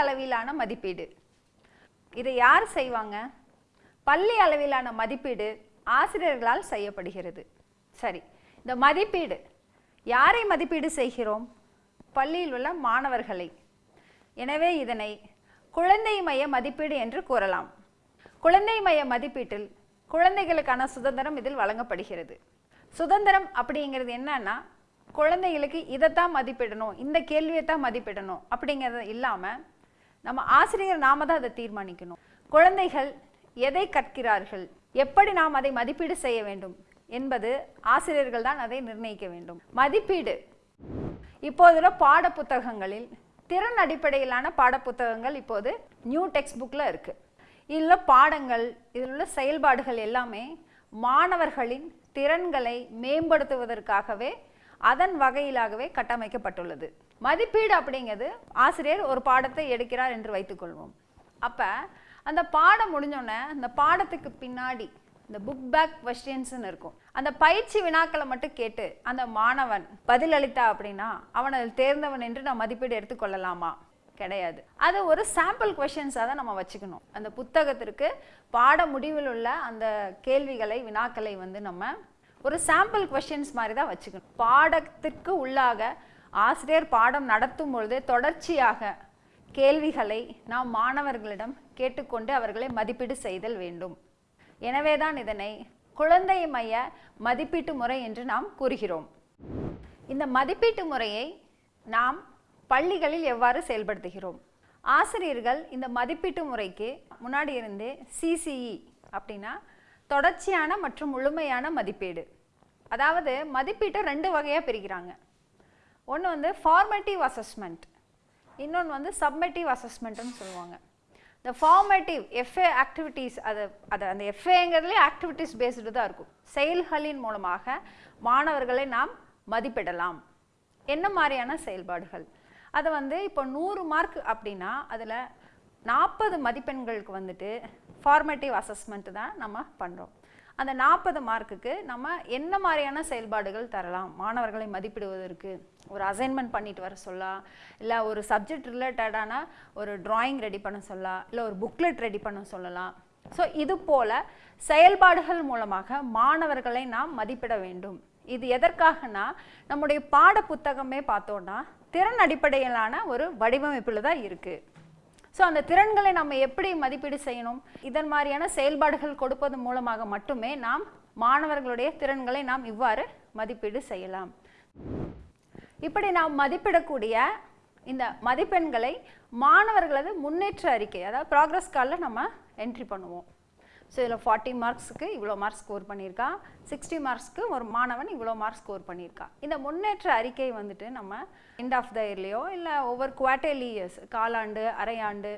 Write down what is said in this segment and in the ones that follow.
அளவிலான மதிப்பீடு. இதை யார் செய்வாங்க? பள்ளி அளவிலான மதிப்பீடு ஆசிரியர்களால் செய்யப்படுகிறது. சரி இந்த மதிப்பீடு யாரை மதிப்பீடு செய்கிறோம்? பள்ளியில் உள்ள மாணவர்களை. எனவே இதனை குழந்தை மைய மதிப்பீடு என்று கூறலாம். குழந்தை மைய மதிப்பீட்டில் குழந்தைகளுக்கான சுதந்திரம் இதில் வழங்கப்படுகிறது. சுதந்திரம் அப்படிங்கிறது என்னன்னா குழந்தைகளுக்கு இதைத்தான் மதிப்பிடணும் இந்த கேள்வியை தான் மதிப்பிடணும் அப்படிங்கிறது இல்லாமல் நம்ம ஆசிரியர் நாம தான் அதை தீர்மானிக்கணும். குழந்தைகள் எதை கற்கிறார்கள் எப்படி நாம் அதை மதிப்பீடு செய்ய வேண்டும் என்பது ஆசிரியர்கள் தான் அதை நிர்ணயிக்க வேண்டும். மதிப்பீடு. இப்போதுள்ள பாட புத்தகங்களில் திறன் அடிப்படையிலான பாடப்புத்தகங்கள் இப்போது நியூ டெக்ஸ்ட் புக்கில் இருக்குது இதில் பாடங்கள் இதில் உள்ள செயல்பாடுகள் எல்லாமே மாணவர்களின் திறன்களை மேம்படுத்துவதற்காகவே அதன் வகையிலாகவே கட்டமைக்கப்பட்டுள்ளது. மதிப்பீடு அப்படிங்கிறது ஆசிரியர் ஒரு பாடத்தை எடுக்கிறார் என்று வைத்துக்கொள்வோம் அப்போ அந்த பாடம் முடிஞ்சோடனே அந்த பாடத்துக்கு பின்னாடி இந்த புக் பேக் கொஸ்டின்ஸ்னு இருக்கும். அந்த பயிற்சி வினாக்களை மட்டும் கேட்டு அந்த மாணவன் பதிலளித்தா அப்படின்னா அவன் அதில் தேர்ந்தவன் என்று நான் மதிப்பீடு எடுத்துக்கொள்ளலாமா கிடையாது. அது ஒரு சாம்பிள் கொஷின்ஸாக தான் நம்ம வச்சுக்கணும். அந்த புத்தகத்திற்கு பாட முடிவில் உள்ள அந்த கேள்விகளை வினாக்களை வந்து நம்ம ஒரு சாம்பிள் கொஷின்ஸ் மாதிரி தான் வச்சுக்கணும். பாடத்திற்கு உள்ளாக ஆசிரியர் பாடம் நடத்தும் பொழுது தொடர்ச்சியாக கேள்விகளை நாம் மாணவர்களிடம் கேட்டுக்கொண்டு அவர்களை மதிப்பீடு செய்தல் வேண்டும். எனவே தான் இதனை குழந்தை மைய மதிப்பீட்டு முறை என்று நாம் கூறுகிறோம். இந்த மதிப்பீட்டு முறையை நாம் பள்ளிகளில் எவ்வாறு செயல்படுத்துகிறோம்? ஆசிரியர்கள் இந்த மதிப்பீட்டு முறைக்கு முன்னாடி இருந்தே சிசிஇ அப்படின்னா தொடர்ச்சியான மற்றும் முழுமையான மதிப்பீடு. அதாவது மதிப்பீட்டை ரெண்டு வகையாக பிரிக்கிறாங்க. ஒன்று வந்து ஃபார்மேட்டிவ் அசஸ்மெண்ட் இன்னொன்று வந்து சப்மெட்டிவ் அசஸ்மெண்ட்னு சொல்லுவாங்க. இந்த ஃபார்மேட்டிவ் எஃப்ஏ ஆக்டிவிட்டீஸ் அது அது அந்த எஃப்ஏங்கிறதுலே ஆக்டிவிட்டீஸ் பேஸ்டு தான் இருக்கும். செயல்களின் மூலமாக மாணவர்களை நாம் மதிப்பிடலாம். என்ன மாதிரியான செயல்பாடுகள்? அது வந்து இப்போ நூறு மார்க் அப்படின்னா அதில் நாற்பது மதிப்பெண்களுக்கு வந்துட்டு ஃபார்மேட்டிவ் அசஸ்மெண்ட் தான் நம்ம பண்ணுறோம் அந்த நாற்பது மார்க்குக்கு நம்ம என்ன மாதிரியான செயல்பாடுகள் தரலாம்? மாணவர்களை மதிப்பிடுவதற்கு ஒரு அசைன்மெண்ட் பண்ணிட்டு வர சொல்லலாம் இல்லை ஒரு சப்ஜெக்ட் ரிலேட்டடான ஒரு டிராயிங் ரெடி பண்ண சொல்லலாம் இல்லை ஒரு புக்லெட் ரெடி பண்ண சொல்லலாம் ஸோ இது போல செயல்பாடுகள் மூலமாக மாணவர்களை நாம் மதிப்பிட வேண்டும். இது எதற்காகனா நம்முடைய பாட புத்தகமே பார்த்தோன்னா திறன் அடிப்படையிலான ஒரு வடிவமைப்பில் தான் இருக்குது ஸோ அந்த திறன்களை நம்ம எப்படி மதிப்பீடு செய்யணும்? இதன் மாதிரியான செயல்பாடுகள் கொடுப்பது மூலமாக மட்டுமே நாம் மாணவர்களுடைய திறன்களை நாம் இவ்வாறு மதிப்பீடு செய்யலாம். இப்படி நாம் மதிப்பிடக்கூடிய இந்த மதிப்பெண்களை மாணவர்களது முன்னேற்ற அறிக்கை அதாவது ப்ராக்ரஸ் காலில் நம்ம என்ட்ரி பண்ணுவோம். ஸோ இதில் ஃபார்ட்டி மார்க்ஸுக்கு இவ்வளோ மார்க்ஸ் ஸ்கோர் பண்ணியிருக்கான் சிக்ஸ்டி மார்க்ஸ்க்கு ஒரு மாணவன் இவ்வளோ மார்க்ஸ் ஸ்கோர் பண்ணியிருக்கான் இந்த முன்னேற்ற அறிக்கை வந்துட்டு நம்ம எண்ட் ஆஃப் த இயர்லேயோ இல்லை ஒவ்வொரு குவார்டர்லி இயர்ஸ் காலாண்டு அரையாண்டு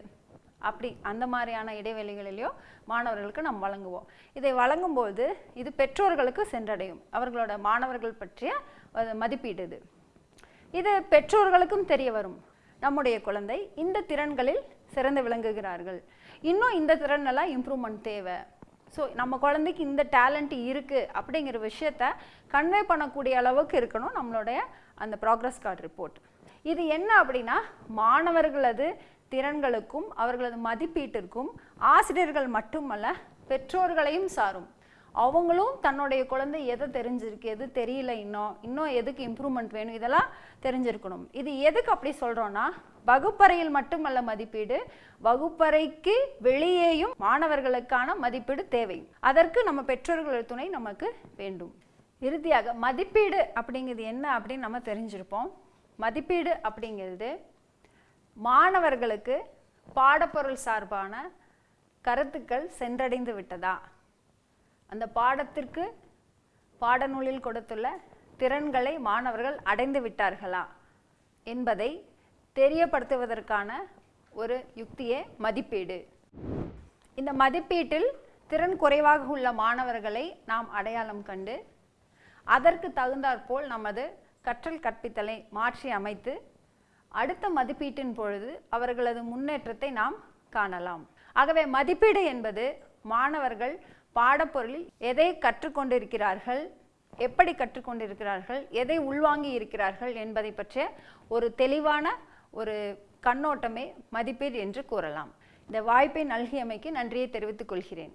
அப்படி அந்த மாதிரியான இடைவெளிகளிலையோ மாணவர்களுக்கு நாம் வழங்குவோம். இதை வழங்கும்போது இது பெற்றோர்களுக்கு சென்றடையும். அவர்களோட மாணவர்கள் பற்றிய மதிப்பீடு இது. இது பெற்றோர்களுக்கும் தெரிய வரும். நம்முடைய குழந்தை இந்த திறன்களில் சிறந்து விளங்குகிறார்கள். இன்னும் இந்த திறனெல்லாம் இம்ப்ரூவ்மெண்ட் தேவை. ஸோ நம்ம குழந்தைக்கு இந்த டேலண்ட் இருக்குது அப்படிங்கிற விஷயத்த கன்வே பண்ணக்கூடிய அளவுக்கு இருக்கணும் நம்மளுடைய அந்த ப்ராக்ரஸ் கார்டு ரிப்போர்ட் இது என்ன அப்படின்னா மாணவர்களது திறன்களுக்கும் அவர்களது மதிப்பீட்டிற்கும் ஆசிரியர்கள் மட்டுமல்ல பெற்றோர்களையும் சாரும். அவங்களும் தன்னுடைய குழந்தை எதை தெரிஞ்சிருக்கு எது தெரியல இன்னும் இன்னும் எதுக்கு இம்ப்ரூவ்மெண்ட் வேணும் இதெல்லாம் தெரிஞ்சிருக்கணும். இது எதுக்கு அப்படி சொல்கிறோன்னா வகுப்பறையில் மட்டுமல்ல மதிப்பீடு வகுப்பறைக்கு வெளியேயும் மாணவர்களுக்கான மதிப்பீடு தேவை. அதற்கு நம்ம பெற்றோர்கள் துணை நமக்கு வேண்டும். இறுதியாக மதிப்பீடு அப்படிங்கிறது என்ன அப்படின்னு நம்ம தெரிஞ்சிருப்போம். மதிப்பீடு அப்படிங்கிறது மாணவர்களுக்கு பாடப்பொருள் சார்பான கருத்துக்கள் சென்றடைந்து விட்டதா? அந்த பாடத்திற்கு பாடநூலில் கொடுத்துள்ள திறன்களை மாணவர்கள் அடைந்து விட்டார்களா என்பதை தெரியப்படுத்துவதற்கான ஒரு யுக்தியே மதிப்பீடு. இந்த மதிப்பீட்டில் திறன் குறைவாக உள்ள மாணவர்களை நாம் அடையாளம் கண்டு அதற்கு தகுந்தாற்போல் நமது கற்றல் கற்பித்தலை மாற்றி அமைத்து அடுத்த மதிப்பீட்டின் பொழுது அவர்களது முன்னேற்றத்தை நாம் காணலாம். ஆகவே மதிப்பீடு என்பது மாணவர்கள் பாடப்பொருளில் எதை கற்றுக்கொண்டிருக்கிறார்கள்? எப்படி கற்றுக்கொண்டிருக்கிறார்கள்? எதை உள்வாங்கி இருக்கிறார்கள் என்பதை பற்றிய ஒரு தெளிவான ஒரு கண்ணோட்டமே மதிப்பீடு என்று கூறலாம். இந்த வாய்ப்பை நல்கியமைக்கு நன்றியை தெரிவித்துக் கொள்கிறேன்.